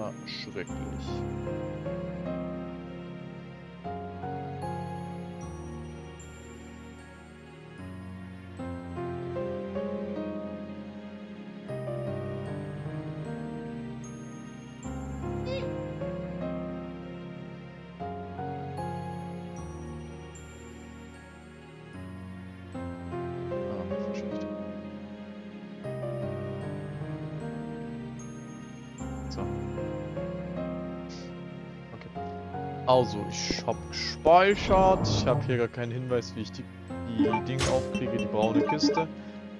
Ah, schrecklich. Also, ich habe gespeichert. Ich habe hier gar keinen Hinweis, wie ich die, die Dinge aufkriege, die braune Kiste.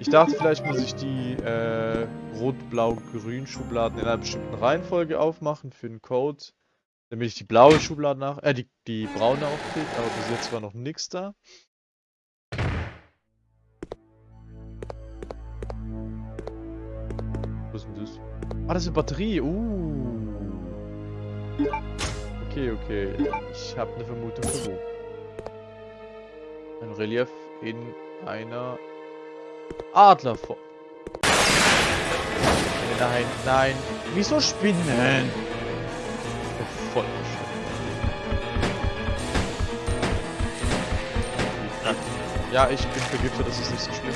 Ich dachte, vielleicht muss ich die äh, rot-blau-grün Schubladen in einer bestimmten Reihenfolge aufmachen für den Code. Damit ich die blaue Schublade nach, äh, die, die braune aufkriege, aber bis jetzt war noch nichts da. Was ist denn das? Ah, das ist eine Batterie. Uh. Okay, okay. Ich habe eine Vermutung für wo. Ein Relief in einer Adlerform. Nein, nein. Wieso Spinnen? Oh, voll Ja, ich bin vergiftet, das ist nicht so schlimm.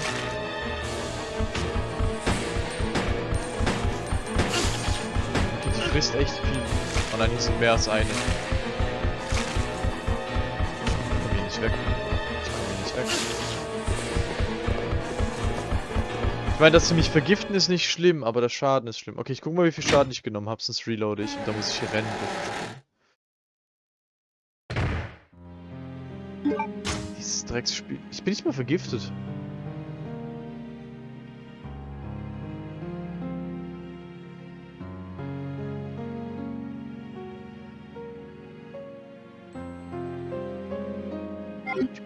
Die frisst echt viel. Dann ist es mehr als eine. Ich hier nicht weg. Ich hier nicht weg. Ich meine, dass sie mich vergiften ist nicht schlimm, aber der Schaden ist schlimm. Okay, ich guck mal, wie viel Schaden ich genommen habe, sonst reloade ich und da muss ich hier rennen. Dieses Drecksspiel. Ich bin nicht mal vergiftet.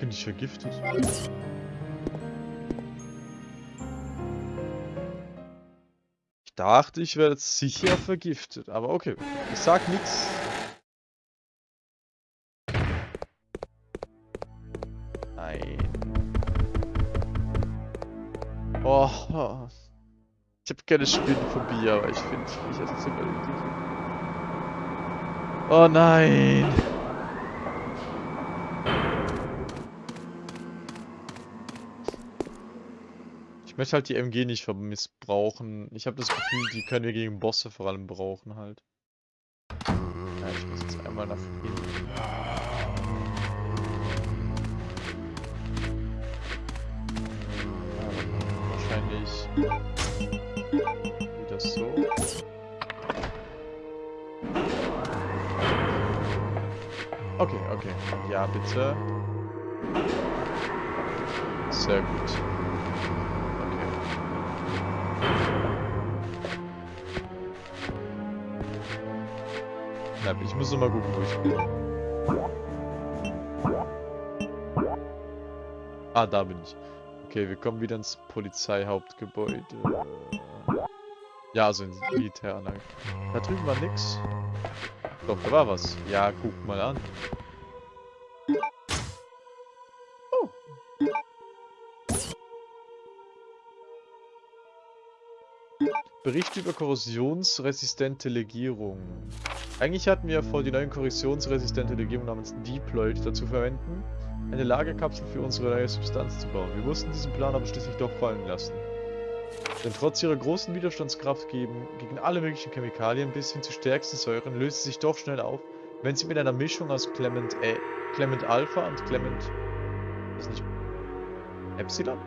Bin nicht vergiftet. Ich dachte, ich werde sicher vergiftet, aber okay. Ich sag nichts. Nein. Oh. Ich habe keine Spinnenphobie, aber ich finde mich jetzt sogar. Oh nein. Ich möchte halt die MG nicht missbrauchen. Ich habe das Gefühl, die können wir gegen Bosse vor allem brauchen halt. Ja, ich muss jetzt einmal nach hinten. Wahrscheinlich wieder so. Okay, okay. Ja, bitte. Sehr gut. Na, ich muss noch mal gucken, wo ich bin. Ah, da bin ich. Okay, wir kommen wieder ins Polizeihauptgebäude. Ja, also ins Militäranlage. Da drüben war nix. Doch, da war was. Ja, guck mal an. Bericht über korrosionsresistente Legierung. Eigentlich hatten wir vor, die neue korrosionsresistente Legierung namens Deployed dazu verwenden, eine Lagerkapsel für unsere neue Substanz zu bauen. Wir mussten diesen Plan aber schließlich doch fallen lassen. Denn trotz ihrer großen Widerstandskraft gegen, gegen alle möglichen Chemikalien bis hin zu stärksten Säuren löst sie sich doch schnell auf, wenn sie mit einer Mischung aus Clement, äh, Clement Alpha und Clement... Ist nicht... Epsilon?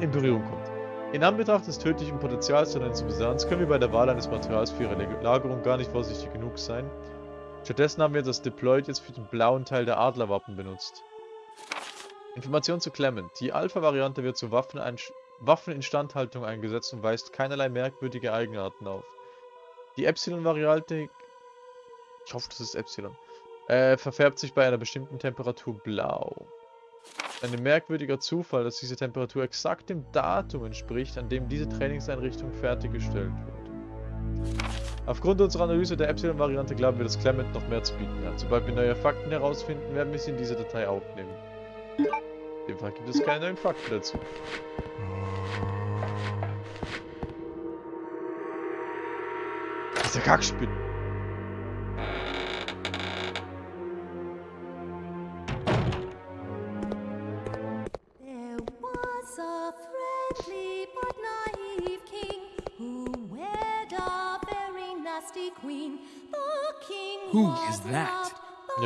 In Berührung kommt. In Anbetracht des tödlichen Potenzials neuen Substanz können wir bei der Wahl eines Materials für ihre Lagerung gar nicht vorsichtig genug sein. Stattdessen haben wir das Deployed jetzt für den blauen Teil der Adlerwappen benutzt. Information zu Clement. Die Alpha-Variante wird zur Waffeninstandhaltung eingesetzt und weist keinerlei merkwürdige Eigenarten auf. Die Epsilon-Variante, ich hoffe, das ist Epsilon, äh, verfärbt sich bei einer bestimmten Temperatur blau. Ein merkwürdiger Zufall, dass diese Temperatur exakt dem Datum entspricht, an dem diese Trainingseinrichtung fertiggestellt wurde. Aufgrund unserer Analyse der Epsilon-Variante glauben wir, dass Clement noch mehr zu bieten hat. Sobald wir neue Fakten herausfinden, werden wir sie in diese Datei aufnehmen. In dem Fall gibt es keine neuen Fakten dazu. Diese Kackspinnen.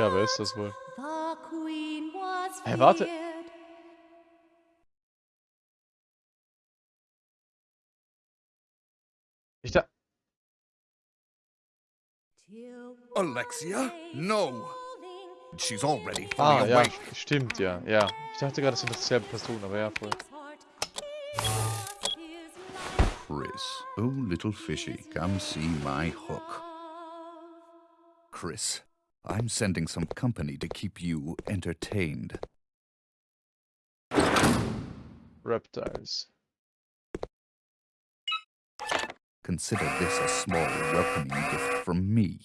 Ja, wer ist das wohl? Was Hey, warte. Ich da. Alexia? No. She's already Ah, ja. Stimmt, ja. Ja. Ich dachte gerade, das sind dieselbe Person, aber ja, voll. Chris, oh little fishy, come see my hook. Chris, I'm sending some company to keep you entertained. Reptiles. Consider this a small welcoming gift from me.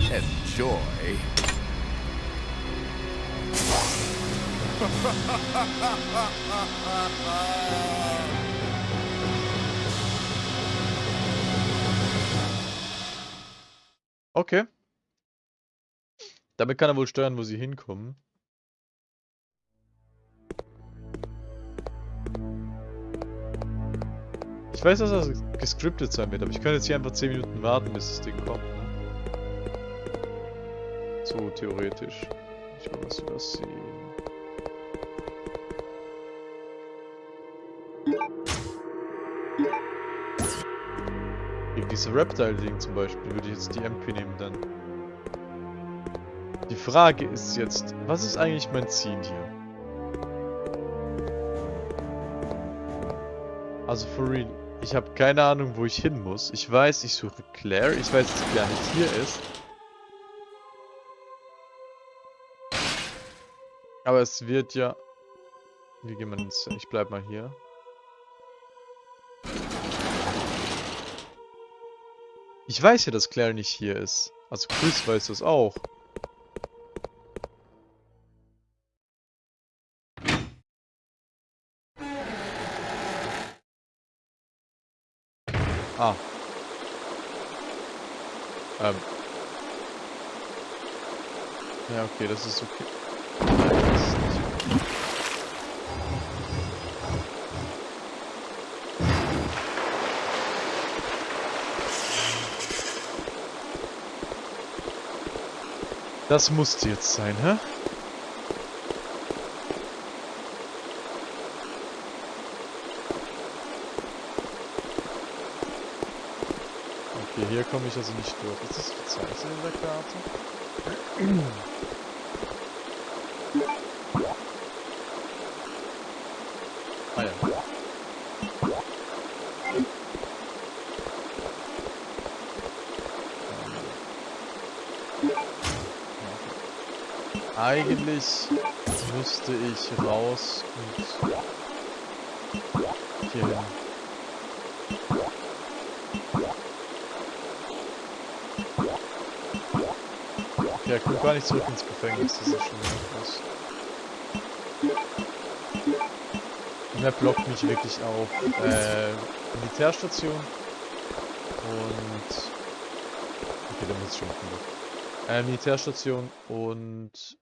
Enjoy. Okay. Damit kann er wohl steuern, wo sie hinkommen. Ich weiß, dass das gescriptet sein wird, aber ich kann jetzt hier einfach 10 Minuten warten, bis das Ding kommt. Ne? So theoretisch. Ich will was übersehen. Diese Reptile-Ding zum Beispiel würde ich jetzt die MP nehmen dann. Die Frage ist jetzt, was ist eigentlich mein Ziel hier? Also for real, ich habe keine Ahnung, wo ich hin muss. Ich weiß, ich suche Claire. Ich weiß, dass gar nicht hier ist. Aber es wird ja... Wie gehen wir ins... Ich bleib mal hier. Ich weiß ja, dass Claire nicht hier ist. Also Chris weiß das auch. Ah. Ähm. Ja, okay, das ist okay. Nein, das ist nicht okay. Das musste jetzt sein, hä? Okay, hier komme ich also nicht durch. Ist das verzeichnet in der Karte? Ah ja. Eigentlich müsste ich raus und hier hin. Ja, guck gar nicht zurück ins Gefängnis, das ist schon krass. Die Map blockt mich wirklich auf. Äh, Militärstation und... Okay, da muss ich schon mal gucken. Äh, Militärstation und...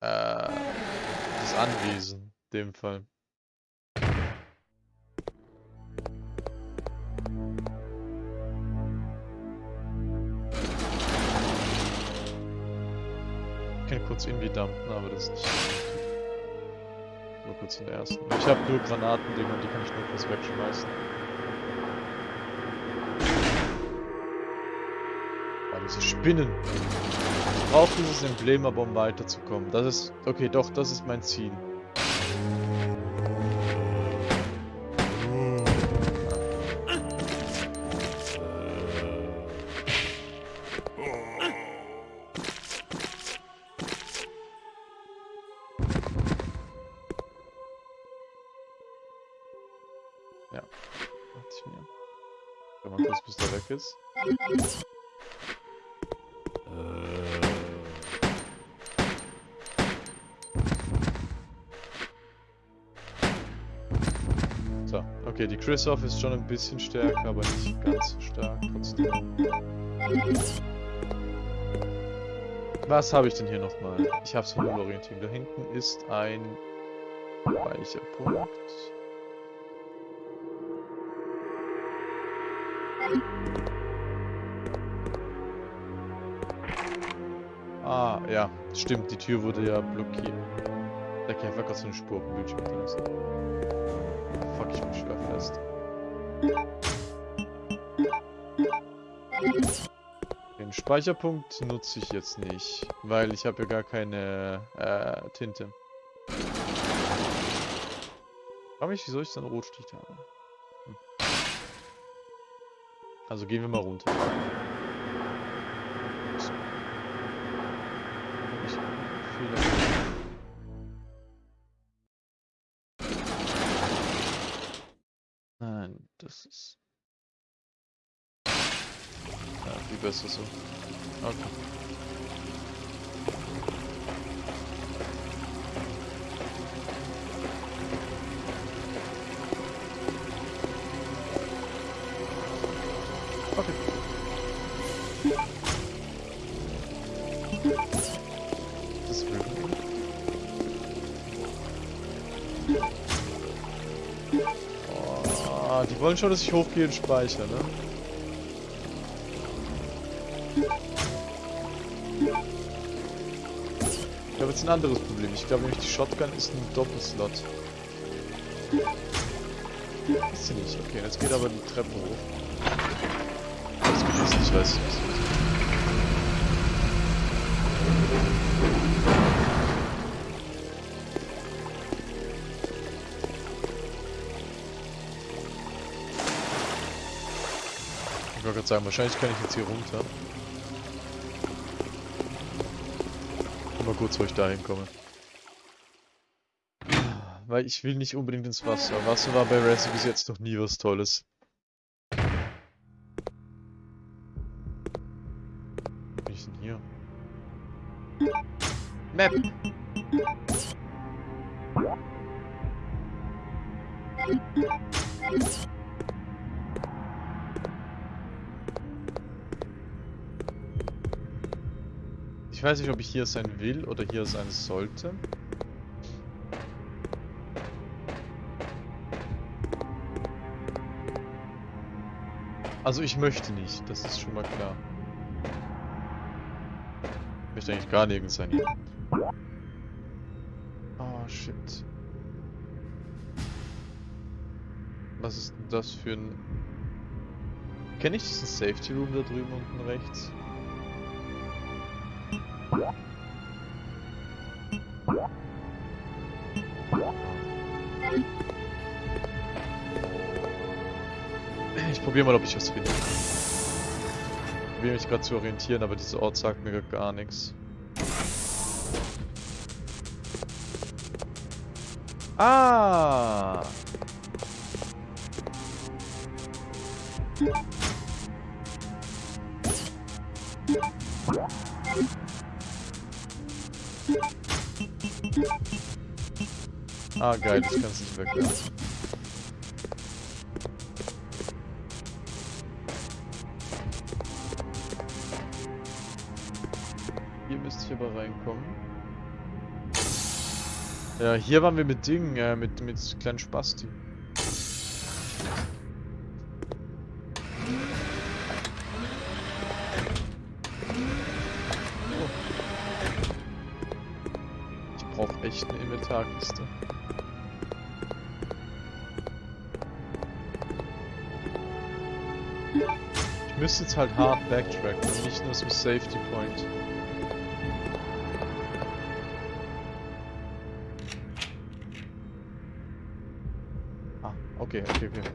Äh, das Anwesen, in dem Fall. Ich kann kurz irgendwie dumpen, aber das ist nicht wichtig. Nur kurz den ersten. Ich habe nur und die kann ich nur kurz wegschmeißen. Ah, diese Spinnen. Ich brauche dieses Emblem aber, um weiterzukommen. Das ist... Okay, doch, das ist mein Ziel. Chris-Off ist schon ein bisschen stärker, aber nicht ganz so stark trotzdem. Was habe ich denn hier nochmal? Ich habe es von Null Orientierung. Da hinten ist ein Speicherpunkt. Ah, ja, stimmt, die Tür wurde ja blockiert. Der Käfer hat gerade so eine Spur auf dem Bildschirm hinterlassen. Fuck, ich bin schwer fest. Den Speicherpunkt nutze ich jetzt nicht, weil ich habe ja gar keine äh, Tinte. Frag mich, wieso ich dann Rotstich habe. Hm. Also gehen wir mal runter. Ich Viel besser so. Okay. Okay. Das will Oh, die wollen schon, dass ich hochgehe und speichere, ne? Jetzt ein anderes Problem. Ich glaube nämlich, die Shotgun ist ein Doppelslot. Ist sie nicht. Okay, jetzt geht aber die Treppe hoch. Das geht jetzt nicht, weiß ich nicht. Ich wollte gerade sagen, wahrscheinlich kann ich jetzt hier runter. Mal kurz, wo ich da hinkomme. Weil ich will nicht unbedingt ins Wasser. Wasser war bei Resi bis jetzt noch nie was Tolles. Bin ich denn hier? Map! Ich weiß nicht, ob ich hier sein will oder hier sein sollte. Also ich möchte nicht, das ist schon mal klar. Ich möchte eigentlich gar nirgends sein hier. Oh shit. Was ist denn das für ein... Kenne ich diesen Safety Room da drüben unten rechts? Ich probiere mal, ob ich was finde. Ich probiere mich gerade zu orientieren, aber dieser Ort sagt mir gar nichts. Ah! Ah, geil, das kannst du nicht wegwerfen. Hier müsste ich aber reinkommen. Ja, hier waren wir mit Dingen, äh, mit, mit kleinen Spasti. Ich brauche echt eine Inventarkiste. Müsste jetzt halt hart backtracken und nicht nur zum Safety Point. Ah, okay, okay, okay.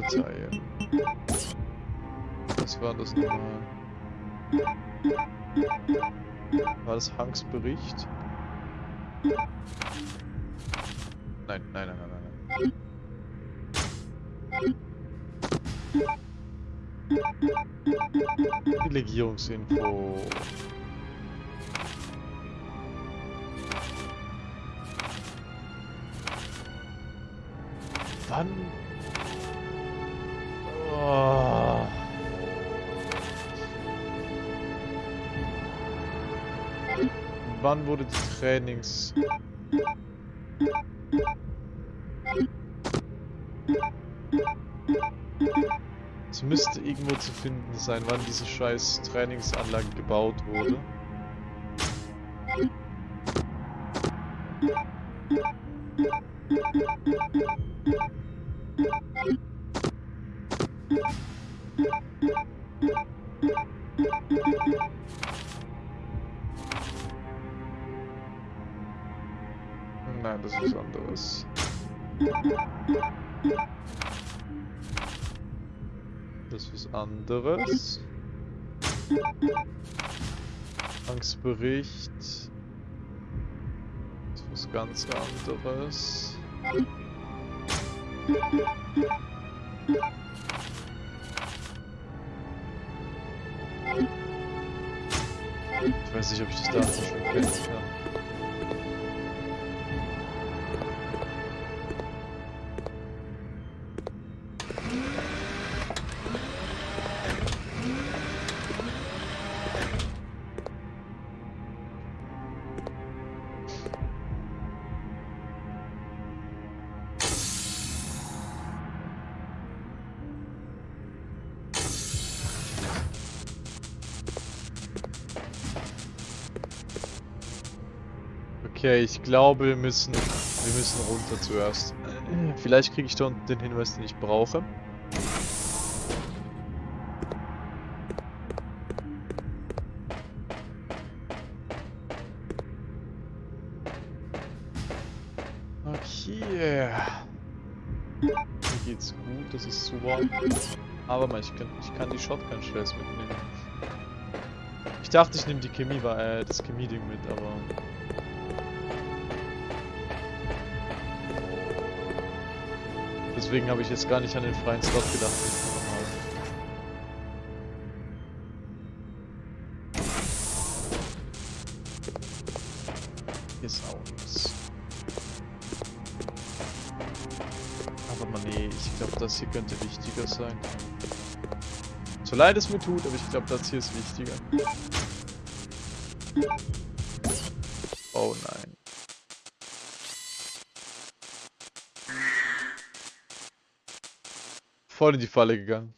Datei. Was war das nochmal? War das Hanks Bericht? Nein, nein, nein, nein, nein. nein. Legierungsinfo. Wann? Wann wurde die Trainings... Es müsste irgendwo zu finden sein, wann diese scheiß Trainingsanlage gebaut wurde. Angstbericht. Das ist was ganz anderes. Ich weiß nicht, ob ich das Datum schon kennen Okay, ich glaube, wir müssen, wir müssen runter zuerst. Vielleicht kriege ich da unten den Hinweis, den ich brauche. Okay. Mir geht's gut, das ist super. Aber mal, ich kann, ich kann die Shotgun-Shells mitnehmen. Ich dachte, ich nehme die Chemie, äh, das Chemie-Ding mit, aber... Deswegen habe ich jetzt gar nicht an den freien Slot gedacht. Hier ist auch nichts. Aber man, nee, ich glaube, das hier könnte wichtiger sein. So leid es mir tut, aber ich glaube, das hier ist wichtiger. Oh nein. Voll in die Falle gegangen.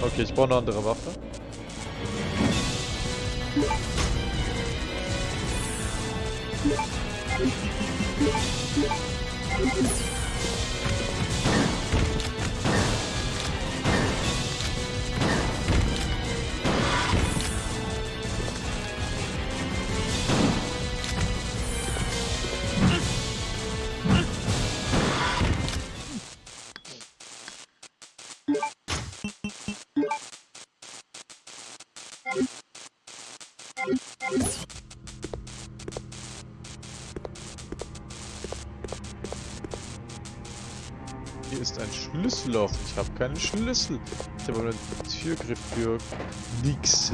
Okay, ich brauche eine andere Waffe. Hier Schlüsselloch. Ich habe keinen Schlüssel. Ich habe einen Türgriff für nix.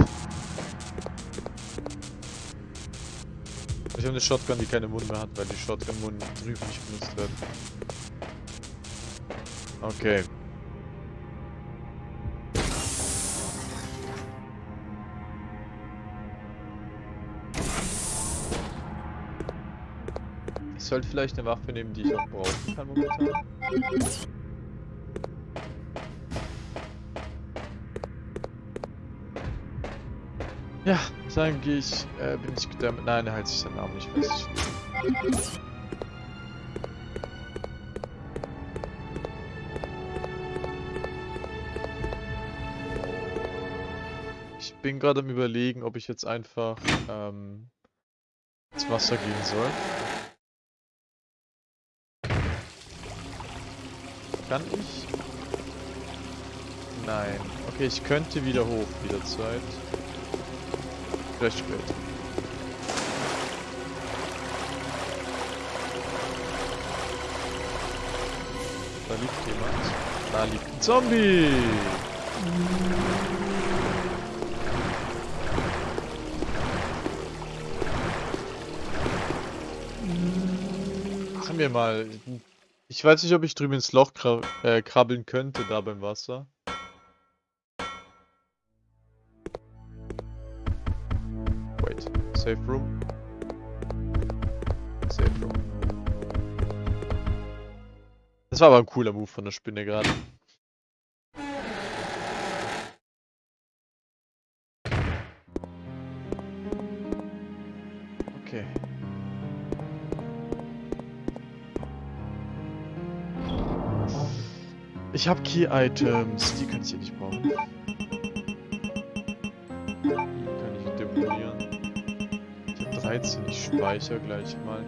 Ich habe eine Shotgun, die keine Mund mehr hat, weil die Shotgun-Mund drüben nicht benutzt werden. Okay. Ich sollte vielleicht eine Waffe nehmen, die ich auch brauchen kann momentan. Ja, sagen gehe ich, äh, bin ich gedämmt. Nein, er hält sich seinen Namen nicht fest. Ich bin gerade am überlegen, ob ich jetzt einfach ähm, ins Wasser gehen soll. Kann ich? Nein. Okay, ich könnte wieder hoch, wieder Zeit. Vielleicht später. Da liegt jemand. Da liegt ein Zombie! Machen wir mal. Ich weiß nicht, ob ich drüben ins Loch äh, krabbeln könnte, da beim Wasser. Safe room. Safe room. Das war aber ein cooler Move von der Spinne gerade. Okay. Ich habe Key-Items, die kann ich hier nicht brauchen. 13, ich speichere gleich mal.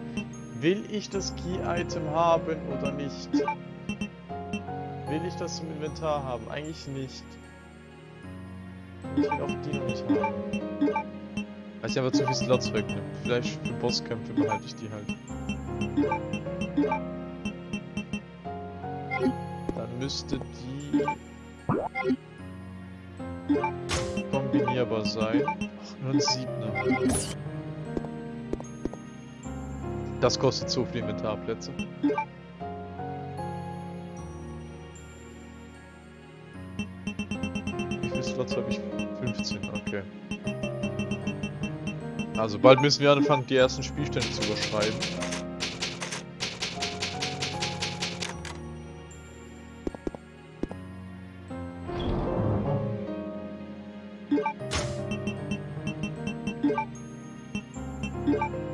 Will ich das Key-Item haben oder nicht? Will ich das im Inventar haben? Eigentlich nicht. Ich will auch die noch nicht haben. Weil ich einfach zu viel Slots wegnehme. Vielleicht für Bosskämpfe behalte ich die halt. Dann müsste die kombinierbar sein. Ach, nur ein Siebner. Das kostet so viel Inventarplätze. Wie viele Slots habe ich? 15, okay. Also bald müssen wir anfangen, die ersten Spielstände zu überschreiben.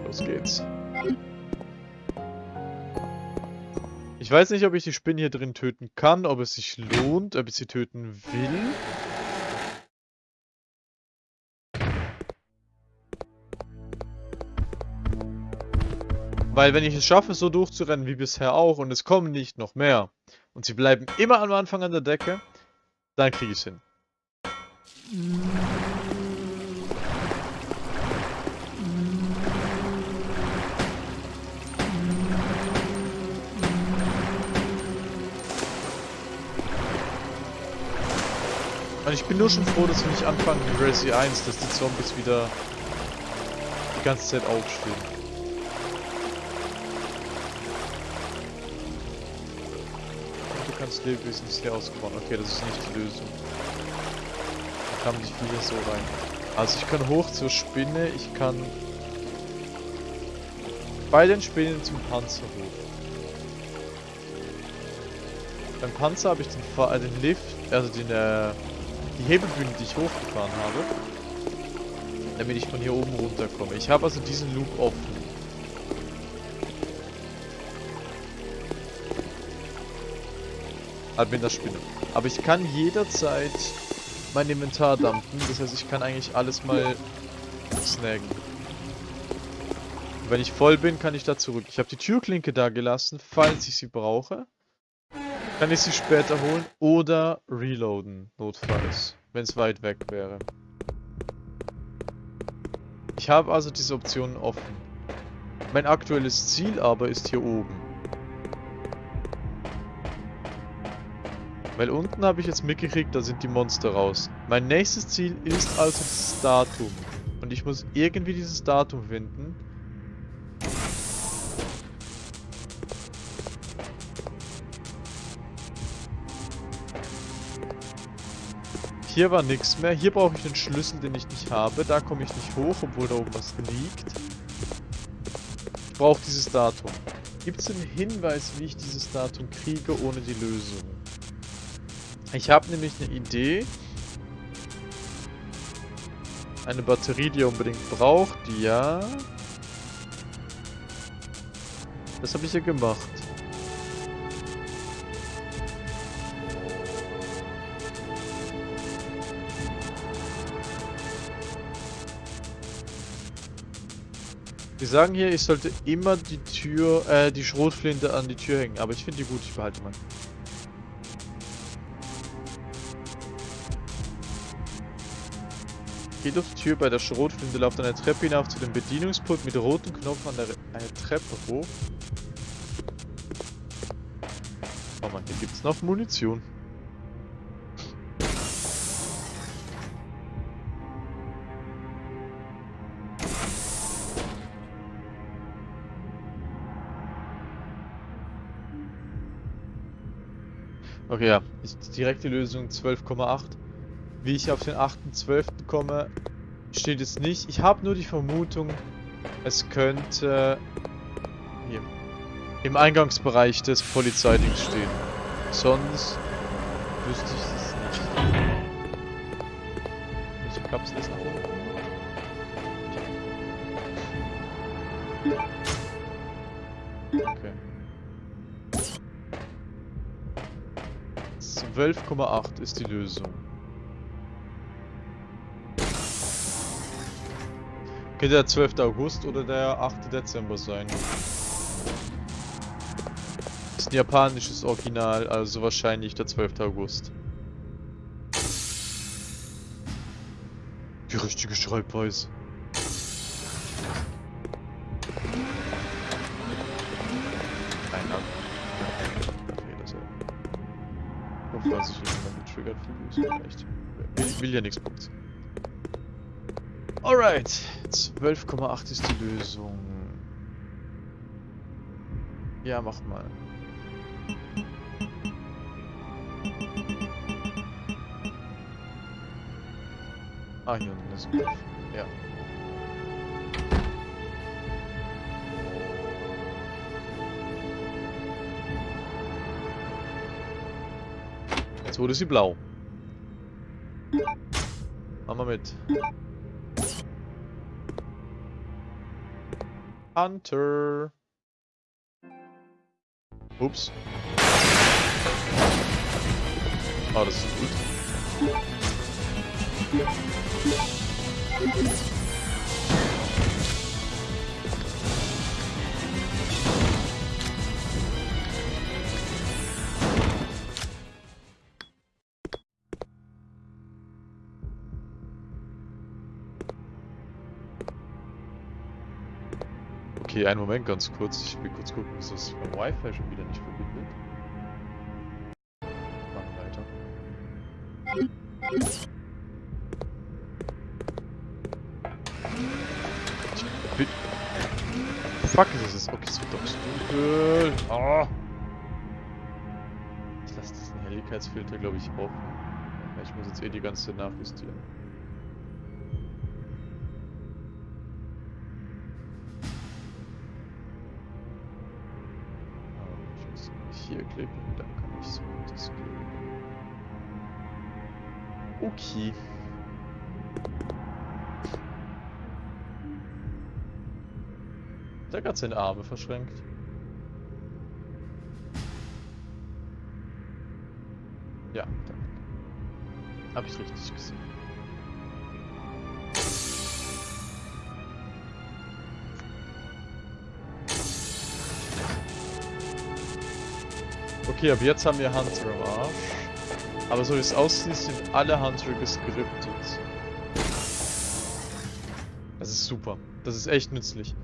Los geht's. Ich weiß nicht, ob ich die Spinne hier drin töten kann, ob es sich lohnt, ob ich sie töten will. Weil wenn ich es schaffe, so durchzurennen wie bisher auch und es kommen nicht noch mehr und sie bleiben immer am Anfang an der Decke, dann kriege ich es hin. Und ich bin nur schon froh, dass wir nicht anfangen wie Resi 1, dass die Zombies wieder die ganze Zeit aufstehen. Und du kannst Lebewesen hier ausbauen. Okay, das ist nicht die Lösung. Da kamen die Viecher so rein. Also ich kann hoch zur Spinne, ich kann bei den Spinnen zum Panzer hoch. Beim Panzer habe ich den, Fa äh, den Lift, also den, äh, die Hebelbühne, die ich hochgefahren habe, damit ich von hier oben runterkomme. Ich habe also diesen Loop offen. Der Spinne. Aber ich kann jederzeit mein Inventar dumpen. Das heißt, ich kann eigentlich alles mal snaggen. Und wenn ich voll bin, kann ich da zurück. Ich habe die Türklinke da gelassen, falls ich sie brauche. Kann ich sie später holen oder reloaden, notfalls, wenn es weit weg wäre. Ich habe also diese Optionen offen. Mein aktuelles Ziel aber ist hier oben. Weil unten habe ich jetzt mitgekriegt, da sind die Monster raus. Mein nächstes Ziel ist also das Datum. Und ich muss irgendwie dieses Datum finden. Hier war nichts mehr. Hier brauche ich den Schlüssel, den ich nicht habe. Da komme ich nicht hoch, obwohl da oben was liegt. Ich brauche dieses Datum. Gibt es einen Hinweis, wie ich dieses Datum kriege, ohne die Lösung? Ich habe nämlich eine Idee. Eine Batterie, die ihr unbedingt braucht. Ja. Das habe ich ja gemacht. Die sagen hier, ich sollte immer die Tür, äh, die Schrotflinte an die Tür hängen. Aber ich finde die gut, ich behalte mal. Geht auf die Tür bei der Schrotflinte, lauft eine Treppe hinauf zu dem Bedienungspult mit rotem Knopf an der Re eine Treppe hoch. Oh man, hier gibt's noch Munition. Okay, ja. Ich, direkte Lösung 12,8. Wie ich auf den 8.12. komme, steht es nicht. Ich habe nur die Vermutung, es könnte hier im Eingangsbereich des Polizeidings stehen. Sonst wüsste ich es nicht. Welche Kapsel ist nach oben? 12,8 ist die Lösung. Könnte der 12. August oder der 8. Dezember sein. Ist ein japanisches Original, also wahrscheinlich der 12. August. Die richtige Schreibweise. Will, ja nichts Punkts. Alright, 12,8 ist die Lösung. Ja, mach mal. Ah, hier unten ist ein. Ja. Jetzt wurde sie blau. Wir mit. Hunter. Ups. Oh, das ist gut. Okay, einen Moment ganz kurz. Ich will kurz gucken, ist das beim Wi-Fi schon wieder nicht verbindet? Machen weiter. Fuck, ist es Okay, es wird doch dunkel. Ah! Ich lasse diesen Helligkeitsfilter, glaube ich, offen. Ich muss jetzt eh die ganze nachjustieren. Hier klicken, dann kann ich so das klicken. Okay. Der hat seine Arme verschränkt. Ja, danke. Hab ich richtig gesehen. Okay, ab jetzt haben wir Hunter am Arsch. Aber so wie es aussieht, sind alle Hunter gescriptet. Das ist super. Das ist echt nützlich.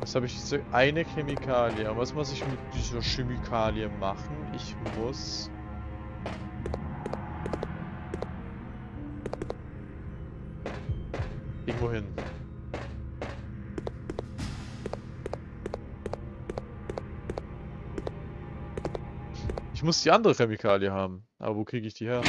Jetzt habe ich diese eine Chemikalie. Was muss ich mit dieser Chemikalie machen? Ich muss... Irgendwo hin. Ich muss die andere Chemikalie haben. Aber wo kriege ich die her?